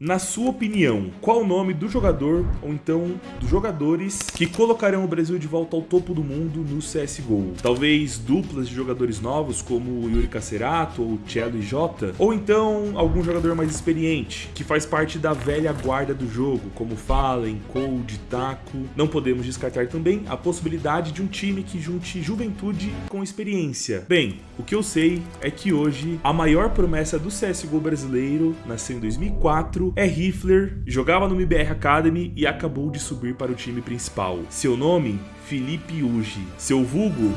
Na sua opinião, qual o nome do jogador ou então dos jogadores que colocarão o Brasil de volta ao topo do mundo no CSGO? Talvez duplas de jogadores novos como Yuri Cacerato ou Cello e Jota? Ou então algum jogador mais experiente, que faz parte da velha guarda do jogo, como Fallen, Cold, Taco? Não podemos descartar também a possibilidade de um time que junte juventude com experiência. Bem, o que eu sei é que hoje a maior promessa do CSGO brasileiro nasceu em 2004 é rifler, jogava no MBR Academy e acabou de subir para o time principal. Seu nome? Felipe Uji. Seu vulgo?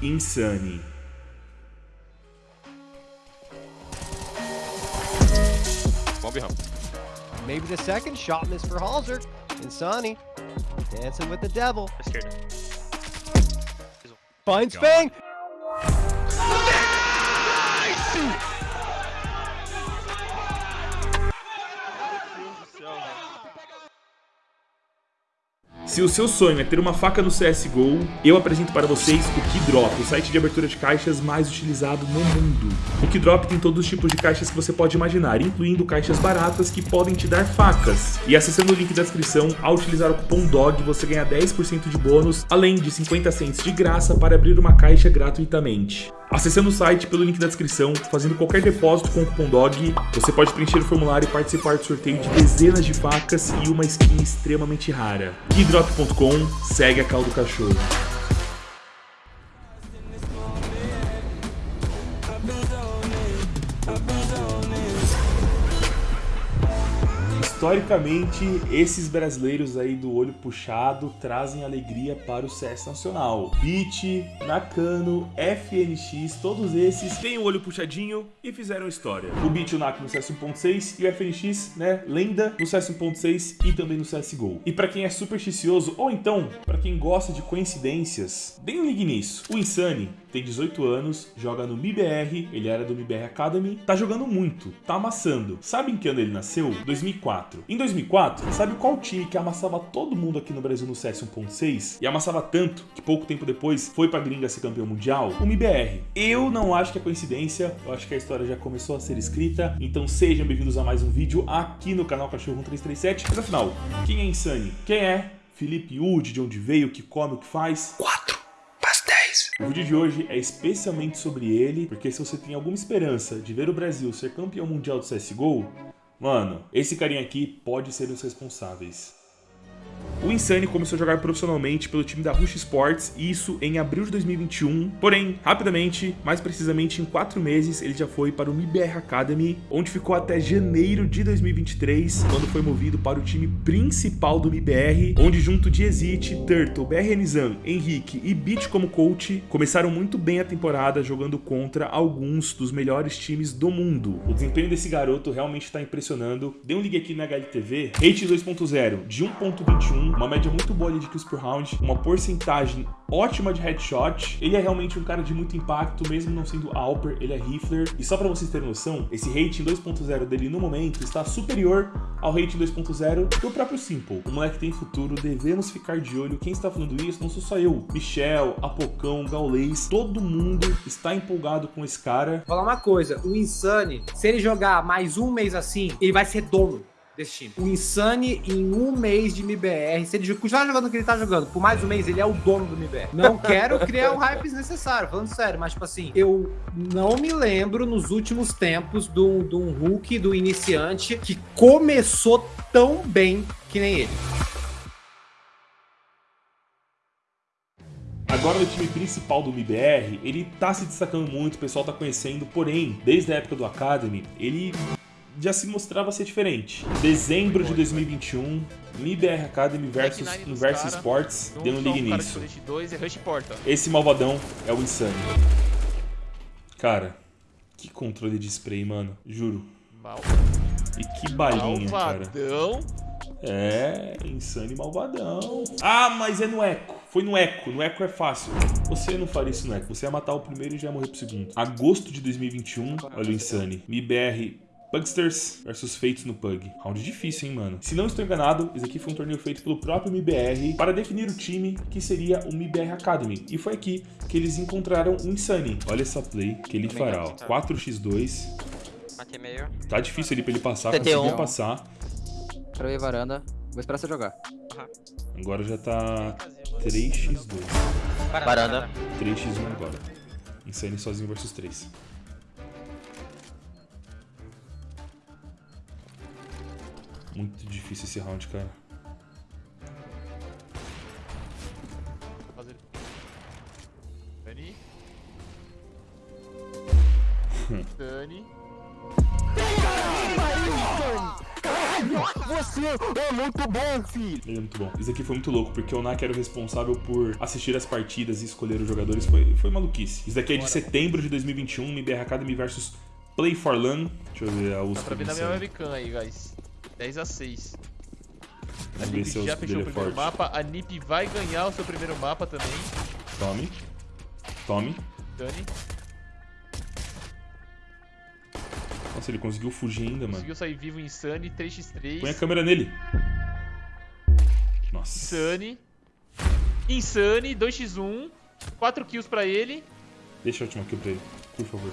Insane. Maybe the second shot miss for Halzer. Insani dancing with the devil. Finds Fang. Se o seu sonho é ter uma faca no CSGO, eu apresento para vocês o Keydrop, o site de abertura de caixas mais utilizado no mundo. O Keydrop tem todos os tipos de caixas que você pode imaginar, incluindo caixas baratas que podem te dar facas. E acessando o link da descrição, ao utilizar o cupom DOG, você ganha 10% de bônus, além de 50 cents de graça para abrir uma caixa gratuitamente. Acessando o site pelo link da descrição, fazendo qualquer depósito com o cupom DOG, você pode preencher o formulário e participar do sorteio de dezenas de facas e uma skin extremamente rara. Keydrop.com, segue a caldo cachorro. Historicamente, esses brasileiros aí do olho puxado trazem alegria para o CS nacional. Beat, Nakano, FNX, todos esses têm o olho puxadinho e fizeram história. O Beat e o Nak no CS 1.6 e o FNX, né, lenda no CS 1.6 e também no CSGO. E para quem é supersticioso, ou então, para quem gosta de coincidências, bem ligue nisso. O Insane tem 18 anos, joga no MIBR, ele era do MIBR Academy, tá jogando muito, tá amassando. Sabe em que ano ele nasceu? 2004. Em 2004, sabe qual time que amassava todo mundo aqui no Brasil no CS 1.6? E amassava tanto que pouco tempo depois foi pra gringa ser campeão mundial? O MIBR. Eu não acho que é coincidência, eu acho que a história já começou a ser escrita, então sejam bem-vindos a mais um vídeo aqui no canal Cachorro 1337. Mas afinal, quem é Insane? Quem é Felipe Wood, de onde veio, o que come, o que faz? 4 o vídeo de hoje é especialmente sobre ele, porque se você tem alguma esperança de ver o Brasil ser campeão mundial do CSGO, mano, esse carinha aqui pode ser um dos responsáveis. O Insane começou a jogar profissionalmente pelo time da Rush Sports, isso em abril de 2021. Porém, rapidamente, mais precisamente em 4 meses, ele já foi para o MIBR Academy, onde ficou até janeiro de 2023, quando foi movido para o time principal do MIBR, onde junto de Exit, Turtle, BRNZan, Henrique e Beat como coach, começaram muito bem a temporada jogando contra alguns dos melhores times do mundo. O desempenho desse garoto realmente está impressionando. Dê um ligue aqui na HLTV, rate 2.0 de 1.21 uma média muito boa de kills por round, uma porcentagem ótima de headshot. Ele é realmente um cara de muito impacto, mesmo não sendo Alper, ele é rifler. E só pra vocês terem noção, esse rating 2.0 dele no momento está superior ao rating 2.0 do próprio Simple. O moleque tem futuro, devemos ficar de olho. Quem está falando isso não sou só eu. Michel, Apocão, Gaulês, todo mundo está empolgado com esse cara. Vou falar uma coisa, o Insane, se ele jogar mais um mês assim, ele vai ser dono desse time. O Insane, em um mês de MBR, se ele continuar jogando o que ele tá jogando, por mais um mês, ele é o dono do MBR. Não quero criar um hype desnecessário, falando sério, mas tipo assim, eu não me lembro nos últimos tempos de um Hulk, do iniciante, que começou tão bem que nem ele. Agora no time principal do MBR, ele tá se destacando muito, o pessoal tá conhecendo, porém, desde a época do Academy, ele já se mostrava ser diferente. Dezembro de 2021, MIBR Academy versus Universo Sports deu um ligue nisso. Esse malvadão é o Insane. Cara, que controle de spray, mano. Juro. E que balinha, cara. É, Insane malvadão. Ah, mas é no Eco. Foi no Eco. No Eco é fácil. Você não faria isso no Eco. Você ia matar o primeiro e já ia morrer pro segundo. Agosto de 2021, olha o Insane. MIBR Pugsters versus Fates no Pug. Round difícil, hein, mano? Se não estou enganado, esse aqui foi um torneio feito pelo próprio MIBR para definir o time que seria o MIBR Academy. E foi aqui que eles encontraram o Insane. Olha essa play que ele fará, ó. 4x2. Matei meio. Tá difícil ali pra ele passar, TT1. conseguiu passar. Quero ir varanda. Vou esperar você jogar. Agora já tá 3x2. Varanda. 3x1 agora. Insane sozinho versus 3. Muito difícil esse round, cara. Dani. Dani. Ele é muito bom. Isso aqui foi muito louco, porque o Nak era o responsável por assistir as partidas e escolher os jogadores. Foi, foi maluquice. Isso daqui é de setembro de 2021, MBR Academy versus Play for Lan. Deixa eu ver a Dá USP. pra ver na minha webcam aí, guys. 10 a 6. A Vamos NiP já fechou o é primeiro forte. mapa. A NiP vai ganhar o seu primeiro mapa também. Tome. Tome. Dani. Nossa, ele conseguiu fugir ainda, mano. Conseguiu sair vivo Insane. 3x3. Põe a câmera nele. Nossa. Insane. Insane. 2x1. 4 kills pra ele. Deixa a última kill pra ele, por favor.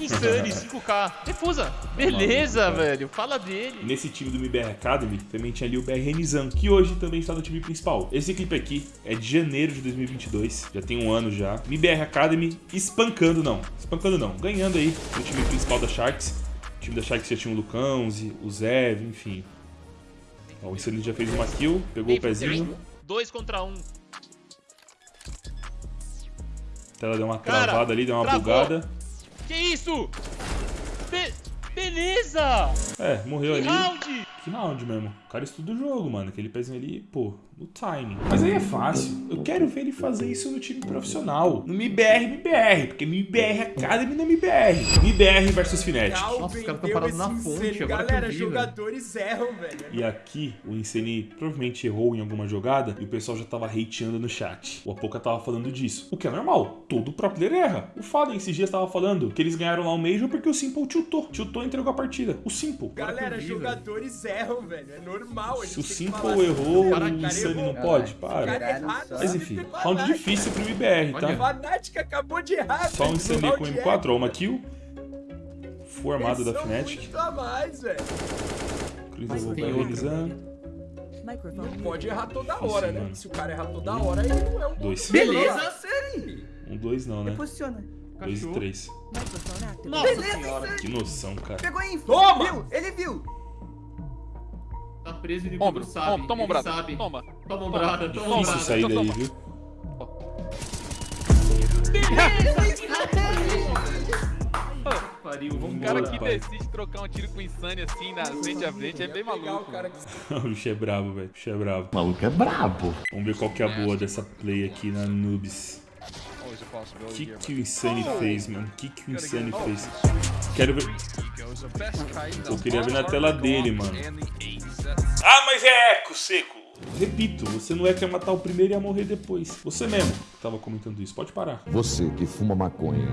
Insane. 5k. Refusa. Beleza, Maluco, velho. Fala dele. Nesse time do MBR Academy também tinha ali o BR Renizan, que hoje também está no time principal. Esse clipe aqui é de janeiro de 2022, já tem um ano já. MBR Academy espancando não, espancando não, ganhando aí no time principal da Sharks. O time da Sharks já tinha o Lucãozi, o Zev, enfim. Ó, o Insane já fez uma kill, pegou o pezinho, 2 contra 1. Um. a tela deu uma Cara, travada ali, deu uma travou. bugada. Que isso? Be beleza! É, morreu Que ali. round! Que round mesmo. O cara estuda o jogo, mano. Aquele pezinho ali, pô, no timing. Mas aí é fácil. Eu quero ver ele fazer isso no time profissional. No MIBR, MIBR. Porque MIBR Academy não é MIBR. MIBR versus Fnatic. Nossa, os caras tão parados na fonte, agora Galera, vi, velho. jogadores erram, velho. E aqui, o Insane provavelmente errou em alguma jogada e o pessoal já tava hateando no chat. O Apoca tava falando disso. O que é normal. Todo pro player erra. O Fallen esses dias tava falando que eles ganharam lá o Major porque o Simple tiltou. Tiltou e entregou a partida. O Simple. Galera, vi, jogadores erram, velho. É normal. a Se o gente tem que Simple assim, errou, cara, o Insane não pode? Para. é errado, Mas enfim, round difícil pro MBR, tá? Fnatic acabou de errar, Só um velho, Insane com round M4, ó, uma kill. Full armado da Fnatic. muito a mais, velho. Cruz Mas eu vou tem pra outra. realizar. Não pode errar toda Difícil, hora, né? mano. Se o cara errar toda hora, ele não é um Dois. Beleza, série. Um, dois não, né? Posiciona. Dois e três. Nossa senhora. Que noção, cara. Pegou info. Toma! Viu? Ele viu. Tá preso e Ombro, ele sabe. ombro, toma ele ombrada. sabe. Toma. Toma ombrada, toma Difícil ombrada. sair daí, toma. viu? Pariu, Um cara que decide trocar um tiro com insane assim na frente a frente é bem maluco. o cara que o bicho é brabo, velho. O bicho é brabo. O maluco é brabo. Vamos ver qual que é a boa dessa play aqui na Noobs. Que que o Insane fez, mano? O que que o Insane fez? Quero ver... Eu queria ver na tela dele, mano. Ah, mas é eco, seco. Repito, você não é que ia matar o primeiro e ia morrer depois. Você mesmo que tava comentando isso. Pode parar. Você que fuma maconha,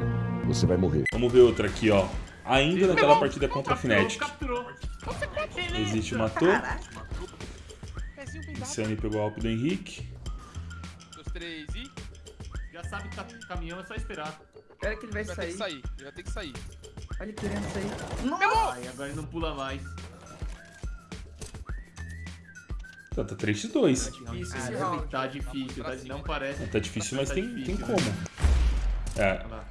você vai morrer. Vamos ver outra aqui, ó. Ainda naquela partida contra a Fnatic. Capturou. Existe matou. Insane pegou o alp do Henrique. Sabe que tá caminhão, é só esperar. Espera que ele vai vai ter que sair. sair. Vai ter que sair. Olha ele querendo sair. Nossa. Ai, agora ele não pula mais. Tá, tá 3x2. Difícil esse Caramba, round. Tá difícil, tá, não parece. Tá difícil, mas Tá tem, tem difícil, como. É, Olha lá.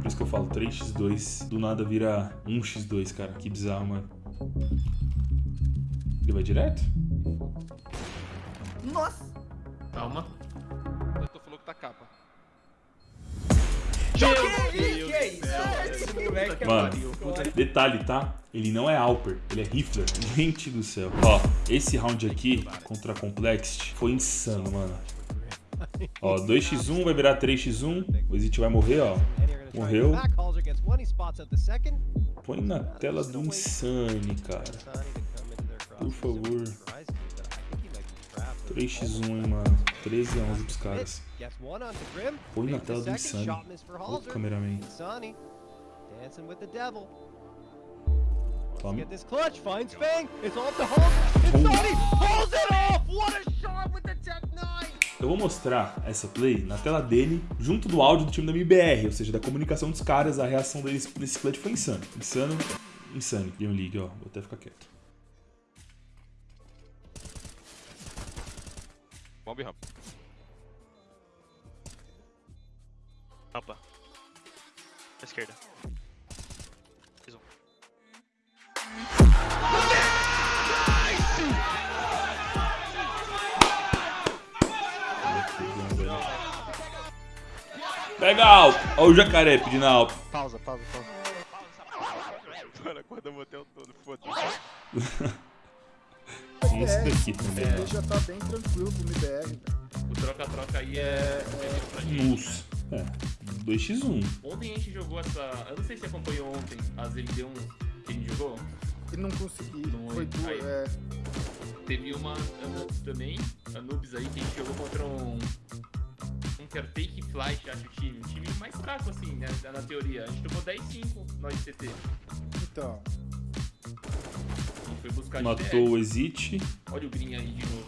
por isso que eu falo 3x2. Do nada vira 1x2, cara. Que bizarro, mano. Ele vai direto? Nossa. Calma. Mano, pariu. detalhe, tá? Ele não é Alper, ele é Rifler. Gente do céu. Ó, esse round aqui contra a Complexity foi insano, mano. Ó, 2x1 vai virar 3x1. O Exit vai morrer, ó. Morreu. Põe na tela do Insane, cara. Por favor. Surprising, but I think he might be trapped. 3x1, hein, mano. 13 a 11 pros caras. Põe na tela do Insane. Ô, cameraman. Dancing with the devil. Tome. Get this clutch, finds Fang. It's off to Halser. And Sonny pulls it off. What a shot with the Tech 9. Eu vou mostrar essa play na tela dele, junto do áudio do time da MBR, ou seja, da comunicação dos caras, a reação deles nesse clutch foi insano. Insano, insano. Game League, ó, vou até ficar quieto. Bomb ramp. Rampa. Esquerda. Pega alto! Ó o jacaré pedindo alto. Pausa, pausa, pausa. Mano, acorda o motel todo, foda-se. Tem esse daqui também. Ele já tá bem tranquilo pro MBR, velho. O troca-troca aí é. é. Nossa. É, 2x1. Ontem a gente jogou essa. Eu não sei se você acompanhou ontem as MD1 que a gente jogou. E não consegui. Não Foi é. duas. É, Teve uma Anubis também, Anubis aí, que a gente jogou contra um. Um que era Take Flight, acho o time. Um time mais fraco, assim, né, na teoria. A gente tomou 10-5 nós de CT. então. A gente foi buscar Matou o Exit. Olha o Green aí de novo.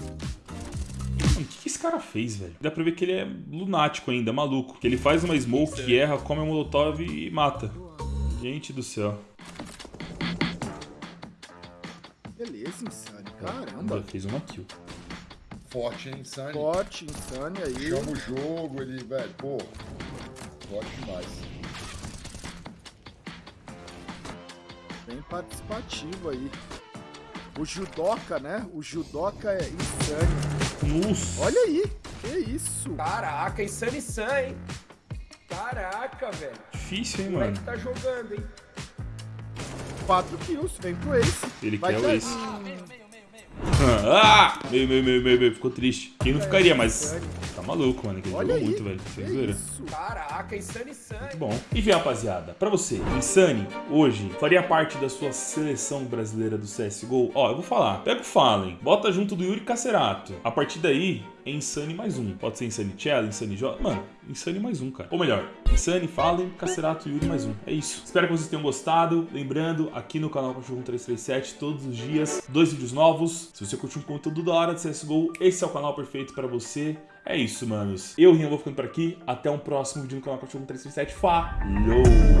Mano, o que, que esse cara fez, velho? Dá pra ver que ele é lunático ainda, maluco. Que ele faz uma smoke que erra, come a molotov e mata. Gente do céu. Beleza, Insane. Caramba. fez uma kill. Forte, hein, Sunny? Forte, Insane aí. Chama o jogo, ele, velho, pô. Forte demais. Bem participativo aí. O Judoka, né? O Judoka é Insane. Nossa. Olha aí. Que isso. Caraca, Insane Sun, hein? Caraca, velho. Difícil, hein, O moleque mano? tá jogando, hein? 4 kills. Vem pro Ace. Ele Vai quer o Ace. Ah! Meio, meio, meio, meio, meio. Ficou triste. Quem não ficaria, mas... Tá maluco, mano. que jogou aí. muito, velho. Que Sem zoeira. isso. Caraca, Insane Sun. Muito bom. Enfim, rapaziada, pra você, Insane, hoje, faria parte da sua seleção brasileira do CSGO? Ó, eu vou falar. Pega o Fallen, bota junto do Yuri Cacerato. A partir daí, é Insane mais um. Pode ser Insane Cello, Insane J. Mano, Insane mais um, cara. Ou melhor, Insane, Fallen, Cacerato e Yuri mais um. É isso. Espero que vocês tenham gostado. Lembrando, aqui no canal Cachorro 337, todos os dias, dois vídeos novos. Se você curtiu um conteúdo da hora de CSGO, esse é o canal perfeito pra você. É isso, manos. Eu, Rian, vou ficando por aqui. Até um próximo vídeo no canal Cachorro 337. Falou!